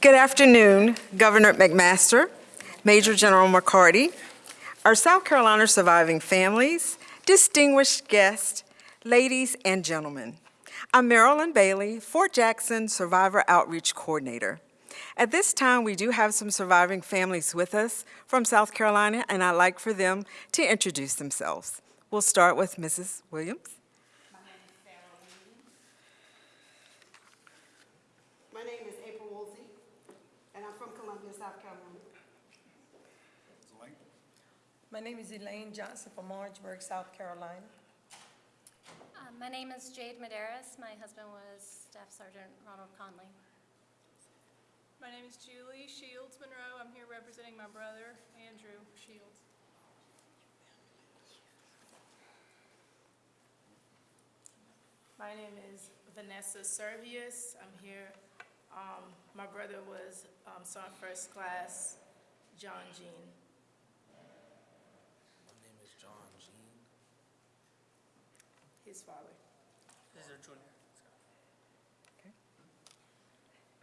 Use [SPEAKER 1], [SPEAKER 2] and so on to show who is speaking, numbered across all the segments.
[SPEAKER 1] Good afternoon, Governor McMaster, Major General McCarty, our South Carolina surviving families, distinguished guests, ladies and gentlemen. I'm Marilyn Bailey, Fort Jackson Survivor Outreach Coordinator. At this time, we do have some surviving families with us from South Carolina, and I'd like for them to introduce themselves. We'll start with Mrs. Williams.
[SPEAKER 2] My name is April Woolsey, and I'm from Columbia, South Carolina.
[SPEAKER 3] My name is Elaine Johnson from Orangeburg, South Carolina.
[SPEAKER 4] Uh, My name is Jade Medeiros. My husband was Staff Sergeant Ronald Conley.
[SPEAKER 5] My name is Julie Shields Monroe. I'm here representing my brother, Andrew Shields. My name is Vanessa Servius. I'm here. Um, my brother was, um, Sergeant First Class John Jean.
[SPEAKER 6] My name is John Jean.
[SPEAKER 5] His father.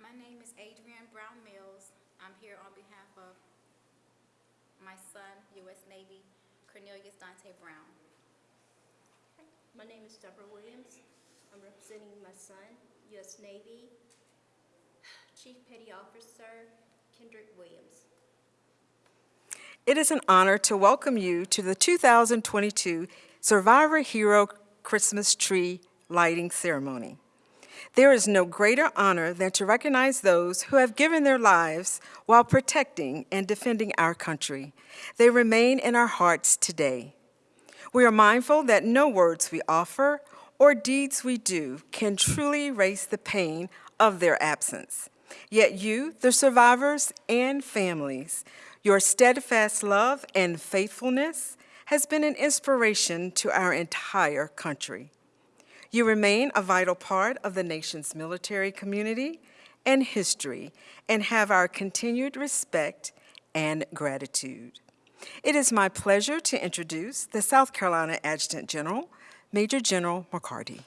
[SPEAKER 7] My name is Adrienne Brown Mills. I'm here on behalf of my son, U.S. Navy Cornelius Dante Brown.
[SPEAKER 8] My name is Deborah Williams. I'm representing my son, U.S. Navy Chief Petty Officer Kendrick Williams.
[SPEAKER 1] It is an honor to welcome you to the 2022 Survivor Hero Christmas Tree Lighting Ceremony. There is no greater honor than to recognize those who have given their lives while protecting and defending our country. They remain in our hearts today. We are mindful that no words we offer or deeds we do can truly erase the pain of their absence. Yet you, the survivors and families, your steadfast love and faithfulness has been an inspiration to our entire country. You remain a vital part of the nation's military community and history and have our continued respect and gratitude. It is my pleasure to introduce the South Carolina Adjutant General, Major General McCarty.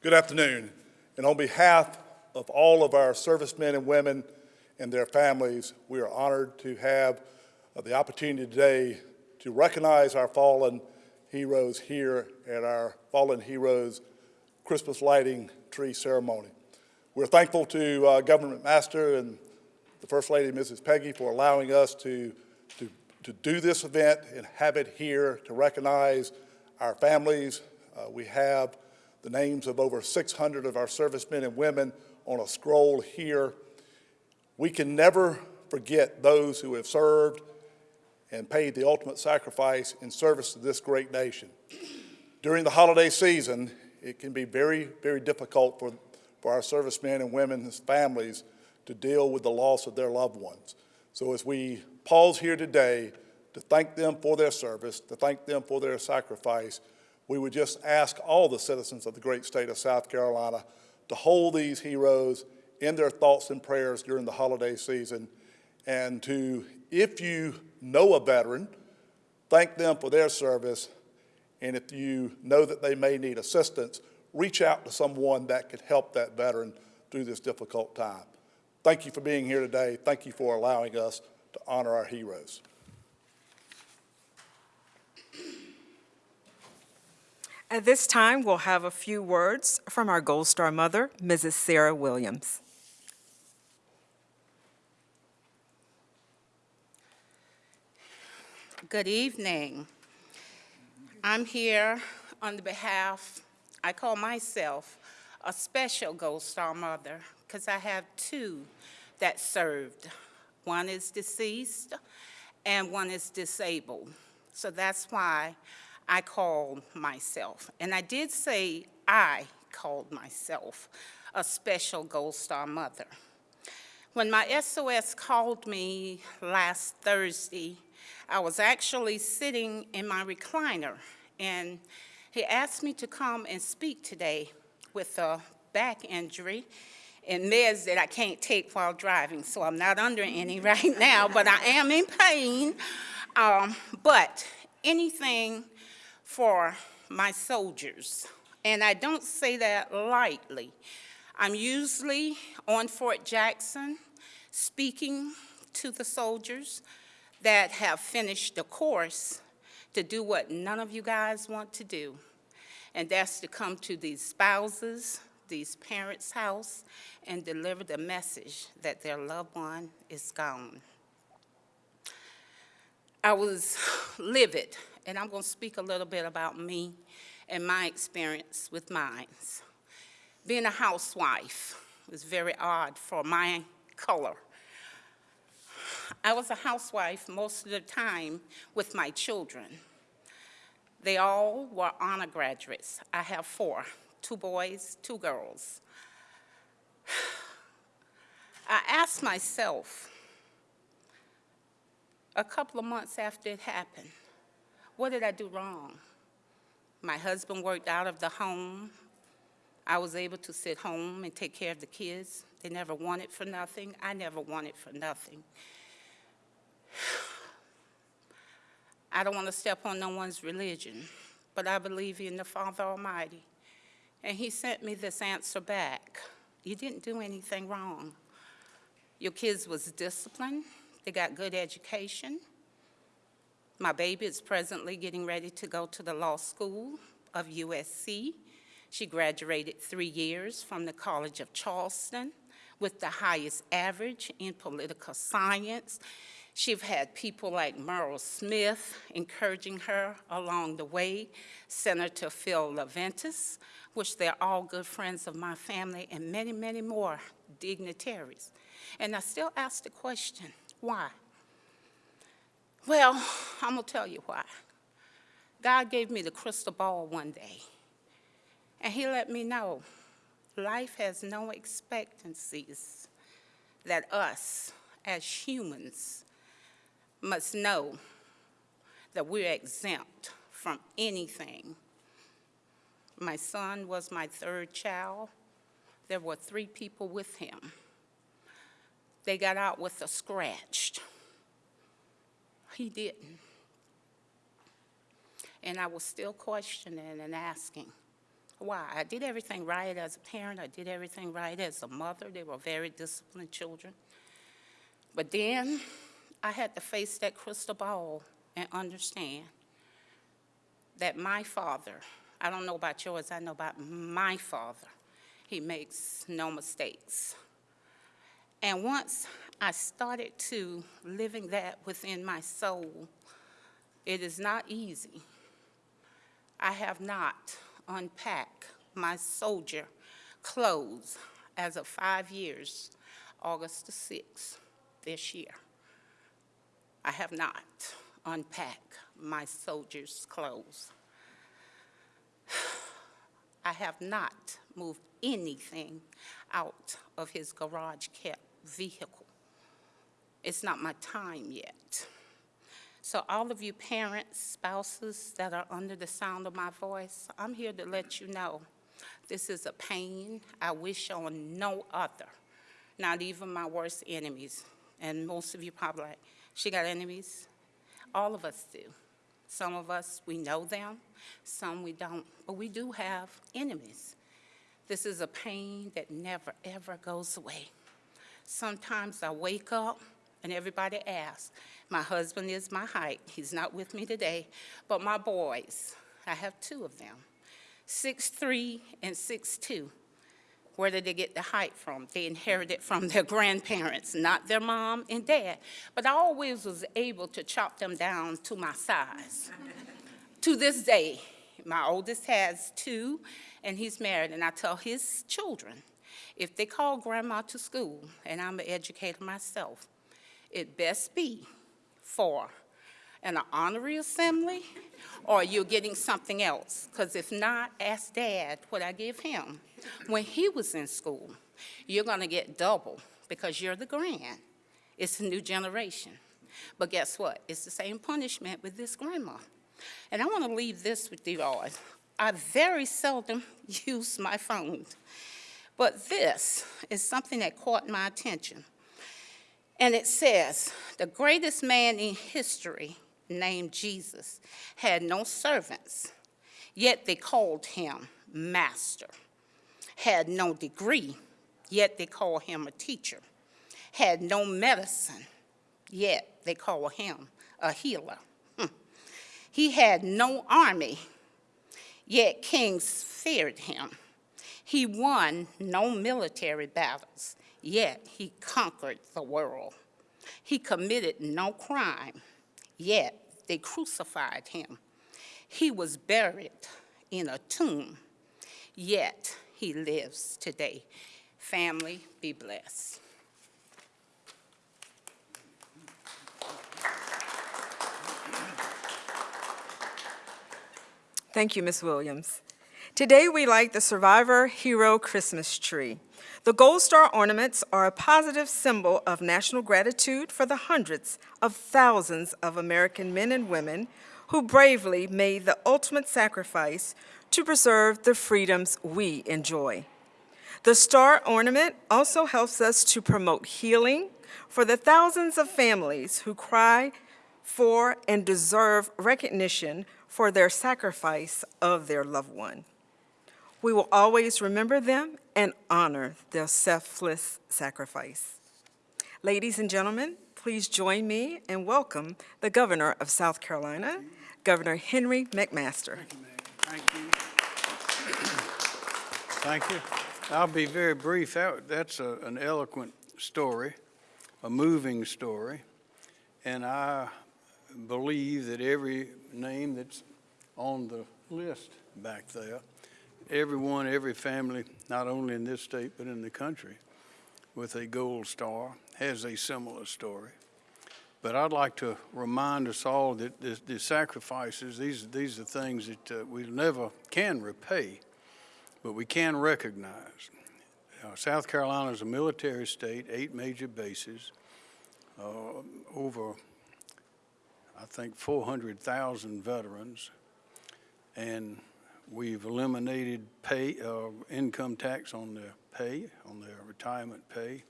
[SPEAKER 9] Good afternoon. And on behalf of all of our servicemen and women and their families, we are honored to have uh, the opportunity today to recognize our fallen heroes here at our Fallen Heroes Christmas Lighting Tree Ceremony. We're thankful to uh, Governor McMaster and the First Lady, Mrs. Peggy, for allowing us to, to, to do this event and have it here to recognize our families. Uh, we have the names of over 600 of our servicemen and women on a scroll here. We can never forget those who have served and paid the ultimate sacrifice in service to this great nation. During the holiday season, it can be very, very difficult for, for our servicemen and women's families to deal with the loss of their loved ones. So as we pause here today to thank them for their service, to thank them for their sacrifice, we would just ask all the citizens of the great state of South Carolina to hold these heroes in their thoughts and prayers during the holiday season and to, if you know a veteran, thank them for their service, and if you know that they may need assistance, reach out to someone that could help that veteran through this difficult time. Thank you for being here today. Thank you for allowing us to honor our heroes.
[SPEAKER 1] At this time, we'll have a few words from our Gold Star mother, Mrs. Sarah Williams.
[SPEAKER 10] Good evening. I'm here on the behalf, I call myself a special Gold Star mother because I have two that served. One is deceased and one is disabled. So that's why I called myself. And I did say I called myself a special Gold Star mother. When my SOS called me last Thursday, I was actually sitting in my recliner, and he asked me to come and speak today with a back injury and meds that I can't take while driving, so I'm not under any right now, but I am in pain. Um, but anything for my soldiers, And I don't say that lightly. I'm usually on Fort Jackson speaking to the soldiers that have finished the course to do what none of you guys want to do, and that's to come to these spouses, these parents' house, and deliver the message that their loved one is gone. I was livid, and I'm going to speak a little bit about me and my experience with mines. Being a housewife was very odd for my color. I was a housewife most of the time with my children. They all were honor graduates. I have four, two boys, two girls. I asked myself a couple of months after it happened, what did I do wrong? My husband worked out of the home. I was able to sit home and take care of the kids. They never wanted for nothing. I never wanted for nothing. I don't want to step on no one's religion, but I believe in the Father Almighty. And he sent me this answer back. You didn't do anything wrong. Your kids was disciplined. They got good education. My baby is presently getting ready to go to the law school of USC. She graduated three years from the College of Charleston with the highest average in political science. She's had people like Merle Smith encouraging her along the way, Senator Phil Leventis, which they're all good friends of my family, and many, many more dignitaries. And I still ask the question, why? Well, I'm going to tell you why. God gave me the crystal ball one day, and he let me know life has no expectancies that us as humans must know that we're exempt from anything. My son was my third child. There were three people with him. They got out with a scratch. He didn't. And I was still questioning and asking why. I did everything right as a parent. I did everything right as a mother. They were very disciplined children. But then I had to face that crystal ball and understand that my father, I don't know about yours, I know about my father. He makes no mistakes. And once I started to living that within my soul, it is not easy. I have not unpacked my soldier clothes as of five years, August the 6th this year. I have not unpacked my soldier's clothes. I have not moved anything out of his garage kept vehicle. It's not my time yet. So all of you parents, spouses that are under the sound of my voice, I'm here to let you know this is a pain I wish on no other, not even my worst enemies. And most of you probably like, she got enemies? All of us do. Some of us, we know them, some we don't, but we do have enemies. This is a pain that never, ever goes away. Sometimes I wake up and everybody asks, my husband is my height. He's not with me today, but my boys, I have two of them, six three and six two. Where did they get the height from? They inherited from their grandparents, not their mom and dad. But I always was able to chop them down to my size. to this day, my oldest has two, and he's married, and I tell his children, if they call grandma to school, and I'm an educator myself, it best be for an honorary assembly or you're getting something else. Because if not, ask dad what I give him. When he was in school, you're going to get double because you're the grand. It's a new generation. But guess what? It's the same punishment with this grandma. And I want to leave this with you all. I very seldom use my phone. But this is something that caught my attention. And it says, the greatest man in history named Jesus had no servants, yet they called him master. Had no degree, yet they called him a teacher. Had no medicine, yet they called him a healer. Hmm. He had no army, yet kings feared him. He won no military battles, yet he conquered the world. He committed no crime, yet they crucified him. He was buried in a tomb, yet he lives today. Family, be blessed.
[SPEAKER 1] Thank you, Ms. Williams. Today, we light the Survivor Hero Christmas tree. The Gold Star ornaments are a positive symbol of national gratitude for the hundreds of thousands of American men and women who bravely made the ultimate sacrifice to preserve the freedoms we enjoy. The star ornament also helps us to promote healing for the thousands of families who cry for and deserve recognition for their sacrifice of their loved one. We will always remember them and honor their selfless sacrifice. Ladies and gentlemen, please join me and welcome the Governor of South Carolina, Governor Henry McMaster.
[SPEAKER 11] Thank you. Thank you. I'll be very brief. That's a- an eloquent story, a moving story, and I believe that every name that's on the list back there, everyone, every family, not only in this state but in the country, with a gold star, has a similar story. But I'd like to remind us all that the, the sacrifices, these, these are things that uh, we never can repay, but we can recognize. Uh, South Carolina is a military state, eight major bases, uh, over, I think, 400,000 veterans, and we've eliminated pay, uh, income tax on their pay, on their retirement pay.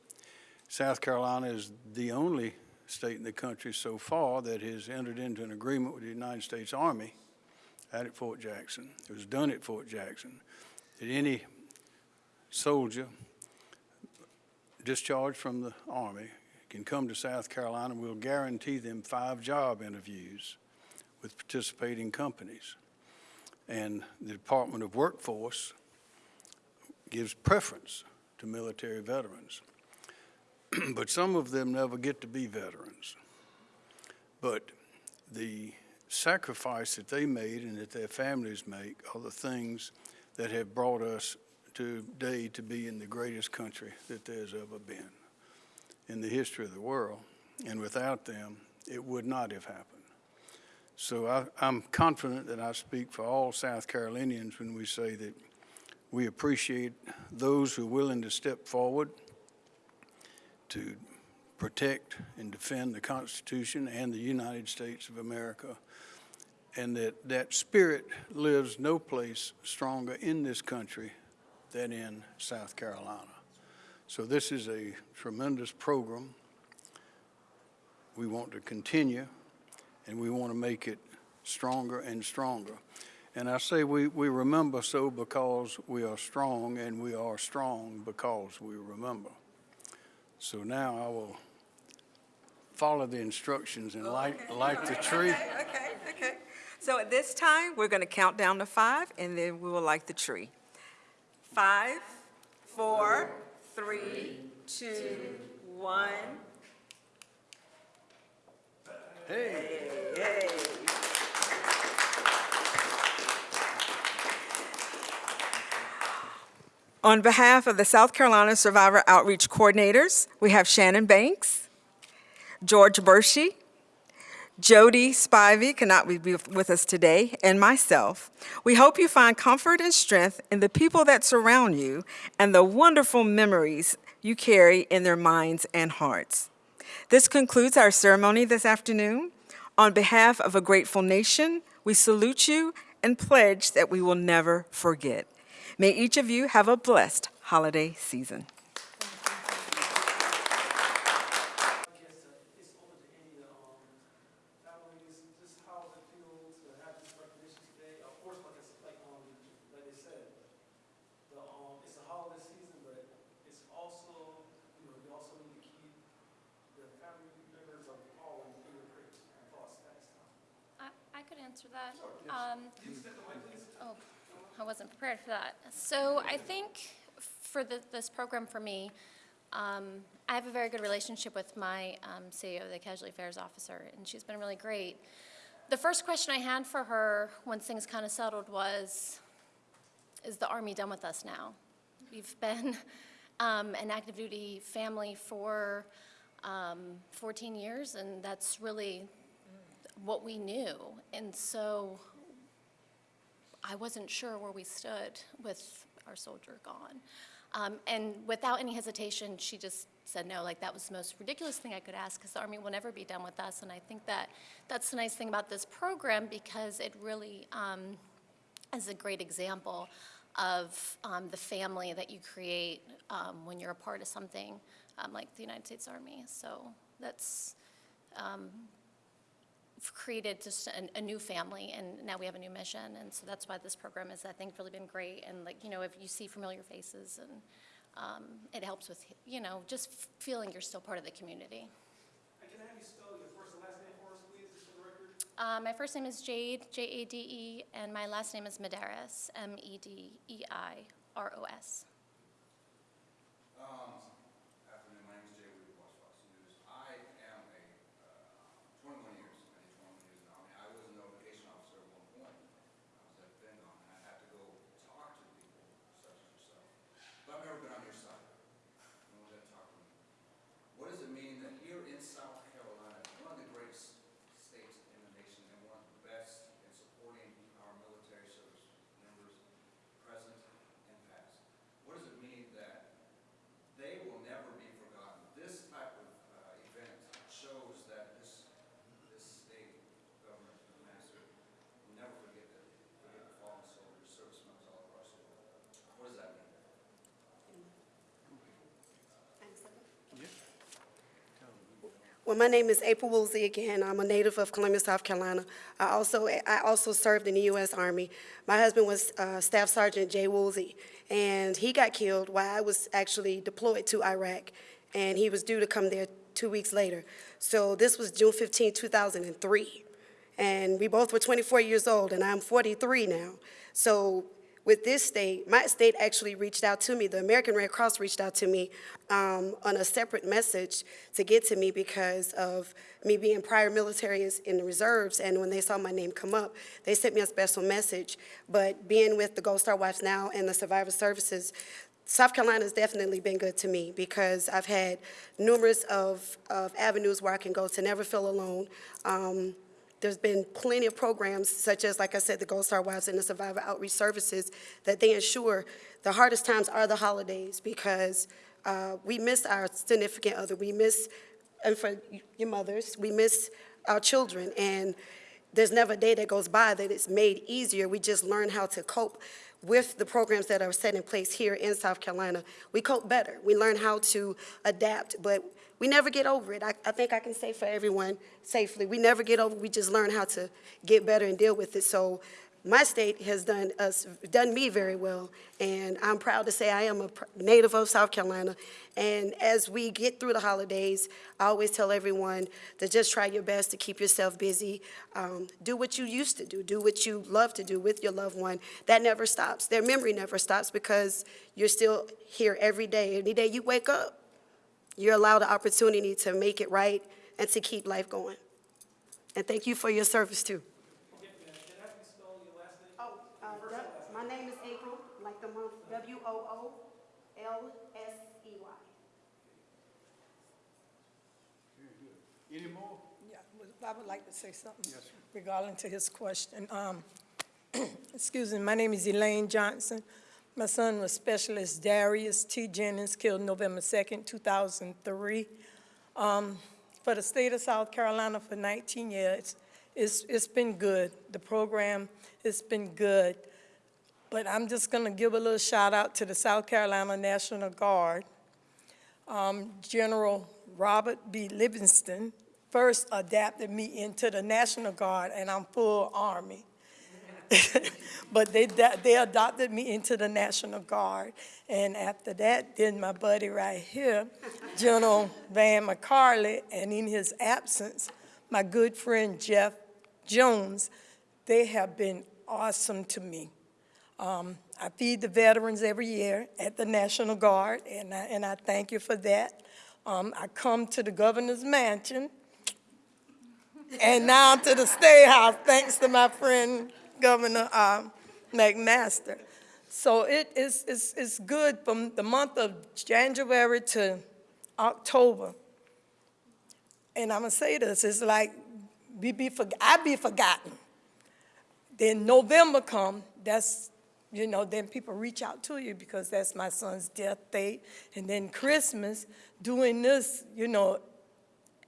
[SPEAKER 11] South Carolina is the only state in the country so far that has entered into an agreement with the United States Army out at Fort Jackson. It was done at Fort Jackson. That any soldier discharged from the Army can come to South Carolina. And we'll guarantee them five job interviews with participating companies. And the Department of Workforce gives preference to military veterans. but some of them never get to be veterans. But the sacrifice that they made and that their families make are the things that have brought us today to be in the greatest country that there's ever been in the history of the world. And without them, it would not have happened. So I, I'm confident that I speak for all South Carolinians when we say that we appreciate those who are willing to step forward to protect and defend the Constitution and the United States of America, and that that spirit lives no place stronger in this country than in South Carolina. So this is a tremendous program. We want to continue, and we want to make it stronger and stronger. And I say we, we remember so because we are strong, and we are strong because we remember. So now I will follow the instructions and light, light the tree.
[SPEAKER 1] Okay, okay. So at this time, we're going to count down to five, and then we will light the tree. Five, four, three, two, one.
[SPEAKER 11] Hey.
[SPEAKER 1] Yay. On behalf of the South Carolina Survivor Outreach Coordinators, we have Shannon Banks, George Bershey, Jody Spivey cannot be with us today, and myself. We hope you find comfort and strength in the people that surround you and the wonderful memories you carry in their minds and hearts. This concludes our ceremony this afternoon. On behalf of a grateful nation, we salute you and pledge that we will never forget. May each of you have a blessed holiday season.
[SPEAKER 6] It's over to any of the, um, families, just how it feels to have this recognition today. Of course, like I, s- like, um, like they said,
[SPEAKER 4] answer that. Um, Oh, I wasn't prepared for that. So I think this program for me, um, I have a very good relationship with my um, CAO, the Casualty Affairs Officer, and she's been really great. The first question I had for her, once things kind of settled, was, is the Army done with us now? We've been um, an active duty family for um, 14 years, and that's really what we knew. And so I wasn't sure where we stood with our soldier gone. Um, and without any hesitation, she just said no, like that was the most ridiculous thing I could ask because the Army will never be done with us. And I think that that's the nice thing about this program because it really um, is a great example of um, the family that you create um, when you're a part of something um, like the United States Army. So that's um, created just a, a new family, and now we have a new mission, and so that's why this program has, I think, really been great. And like, you know, if you see familiar faces, and um, it helps with, you know, just feeling you're still part of the community.
[SPEAKER 6] Can I have you spell your first and last name please, for the record?
[SPEAKER 4] Uh, my first name is Jade, J-A-D-E, and my last name is Medeiros, E M-E-D-E-I-R-O-S.
[SPEAKER 12] Um, afternoon, my name is Jay Weaver, WACH Fox News. I am a, uh, twenty-one years, I did twenty-one years in the Army. I was a notification officer at one point. I was at FinCom, and I had to go talk to people such as yourself. But I've never been on your side. No one's ever talked to me. What does it mean that here in South Carolina, one of the greatest states in the nation and one of the best in supporting our military service members, present and past, what does it mean that they will never be forgotten. This type of uh, event shows that this, this state government, the master, will never forget that, forget the fallen soldiers, service members all across the world. What does that mean?
[SPEAKER 2] Well, my name is April Woolsey again. I'm a native of Columbia, South Carolina. I also, I also served in the U.S. Army. My husband was uh, Staff Sergeant Jay Woolsey, and he got killed while I was actually deployed to Iraq, and he was due to come there two weeks later. So this was June 15, 2003, and we both were 24 years old, and I'm 43 now. So with this state, my state actually reached out to me. The American Red Cross reached out to me um, on a separate message to get to me because of me being prior military in the reserves. And when they saw my name come up, they sent me a special message. But being with the Gold Star Wives now and the Survivor Services, South Carolina has definitely been good to me because I've had numerous of, of avenues where I can go to never feel alone. Um, there's been plenty of programs, such as, like I said, the Gold Star Wives and the Survivor Outreach Services, that they ensure the hardest times are the holidays because uh, we miss our significant other, we miss, and for your mothers, we miss our children, and there's never a day that goes by that it's made easier. We just learn how to cope with the programs that are set in place here in South Carolina. We cope better. We learn how to adapt, but we never get over it. I, I think I can say for everyone safely, we never get over it. We just learn how to get better and deal with it. So my state has done us, done me very well, and I'm proud to say I am a native of South Carolina. And as we get through the holidays, I always tell everyone to just try your best to keep yourself busy. Um, do what you used to do. Do what you love to do with your loved one. That never stops. Their memory never stops because you're still here every day. Any day you wake up, you're allowed the opportunity to make it right and to keep life going. And thank you for your service, too.
[SPEAKER 6] I have you spell your last name?
[SPEAKER 2] Oh, uh, my name is April, like the month, W-O-O-L-S-E-Y.
[SPEAKER 11] Any more?
[SPEAKER 3] Yeah, I would like to say something regarding to his question. Um, Excuse me, my name is Elaine Johnson. My son was Specialist Darius T. Jennings, killed November 2nd, 2003. Um, For the state of South Carolina for 19 years, it's, it's been good. The program it's been good. But I'm just going to give a little shout out to the South Carolina National Guard. Um, General Robert B. Livingston first adapted me into the National Guard, and I'm full Army. But they, they adopted me into the National Guard. And after that, then my buddy right here, General Van McCarty, and in his absence, my good friend Jeff Jones they have been awesome to me. Um, I feed the veterans every year at the National Guard, and I, and I thank you for that. Um, I come to the governor's mansion, and now to the State House, thanks to my friend Governor um, McMaster. So it is, it's, it's good from the month of January to October. And I'm gonna say this, it's like, we be, forg- I be forgotten. Then November come, that's, you know, then people reach out to you because that's my son's death date. And then Christmas, doing this, you know,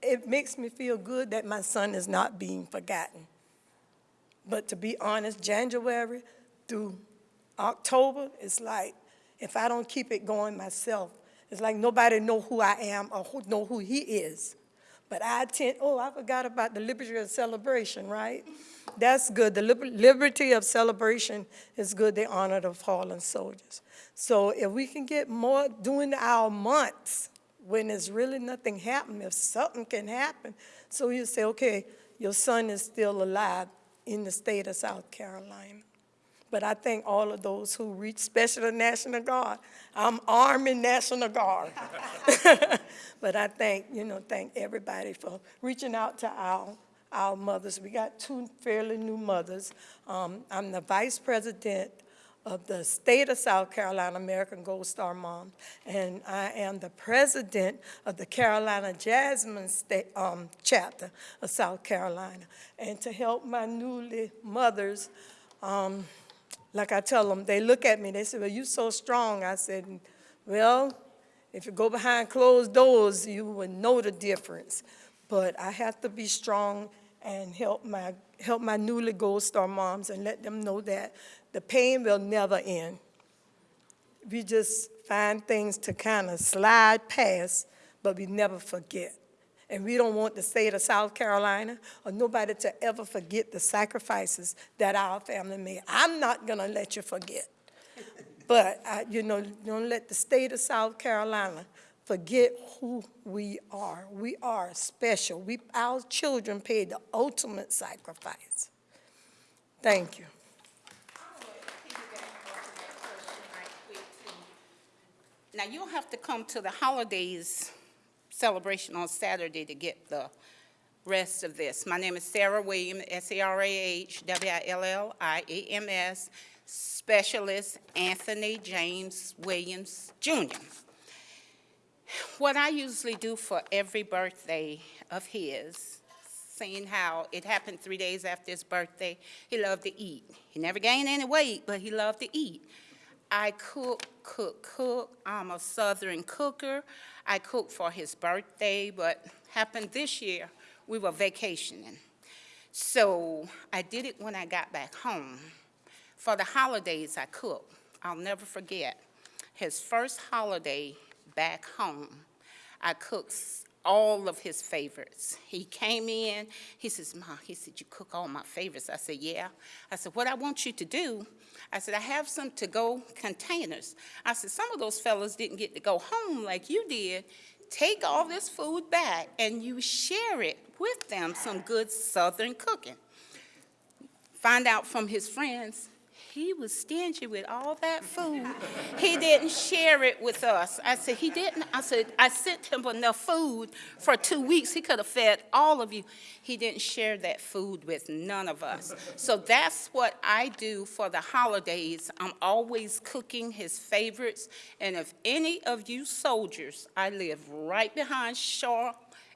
[SPEAKER 3] it makes me feel good that my son is not being forgotten. But to be honest, January through October, it's like, if I don't keep it going myself, it's like nobody know who I am or who know who he is. But I attend, oh, I forgot about the liberty of celebration, right? That's good. The liber- liberty of celebration is good. They honor the fallen soldiers. So if we can get more during our months when there's really nothing happening, if something can happen, so you say, okay, your son is still alive in the state of South Carolina. But I thank all of those who reach, especially the National Guard. I'm Army National Guard. But I thank, you know, thank everybody for reaching out to our, our mothers. We got two fairly new mothers. Um, I'm the vice president of the state of South Carolina American Gold Star Moms, and I am the president of the Carolina Jasmine State, um, chapter of South Carolina. And to help my newly mothers, um, like I tell them, they look at me, they say, well, you're so strong. I said, well, if you go behind closed doors, you would know the difference. But I have to be strong and help my, help my newly Gold Star moms and let them know that the pain will never end. We just find things to kind of slide past, but we never forget. And we don't want the state of South Carolina or nobody to ever forget the sacrifices that our family made. I'm not gonna let you forget. But, I- you know, don't let the state of South Carolina forget who we are. We are special. We, our children paid the ultimate sacrifice. Thank you.
[SPEAKER 10] Now, you'll have to come to the holidays celebration on Saturday to get the rest of this. My name is Sarah Williams, S-A-R-A-H-W-I-L-L-I-A-M-S, Specialist Anthony James Williams, Jr. What I usually do for every birthday of his, seeing how it happened three days after his birthday, he loved to eat. He never gained any weight, but he loved to eat. I cook, cook, cook. I'm a Southern cooker. I cook for his birthday, but happened this year, we were vacationing. So I did it when I got back home. For the holidays, I cooked. I'll never forget. His first holiday back home, I cooked all of his favorites. He came in, he says, Ma, he said, you cook all my favorites. I said, yeah. I said, what I want you to do, I said, I have some to-go containers. I said, some of those fellas didn't get to go home like you did. Take all this food back and you share it with them, some good Southern cooking. Find out from his friends, he was stingy with all that food. He didn't share it with us. I said, he didn't. I said, I sent him enough food for two weeks. He could have fed all of you. He didn't share that food with none of us. So that's what I do for the holidays. I'm always cooking his favorites. And if any of you soldiers, I live right behind Shaw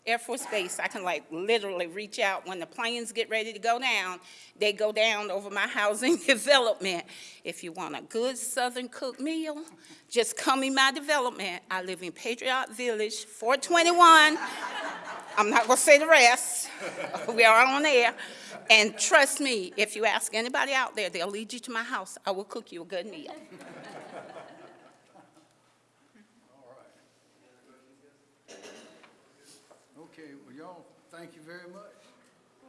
[SPEAKER 10] Air Force Base, I can like literally reach out when the planes get ready to go down. They go down over my housing development. If you want a good Southern cooked meal, just come in my development. I live in Patriot Village, 421. I'm not gonna say the rest. We are on air. And trust me, if you ask anybody out there, they'll lead you to my house. I will cook you a good meal.
[SPEAKER 11] Okay, well, y'all, thank you very much.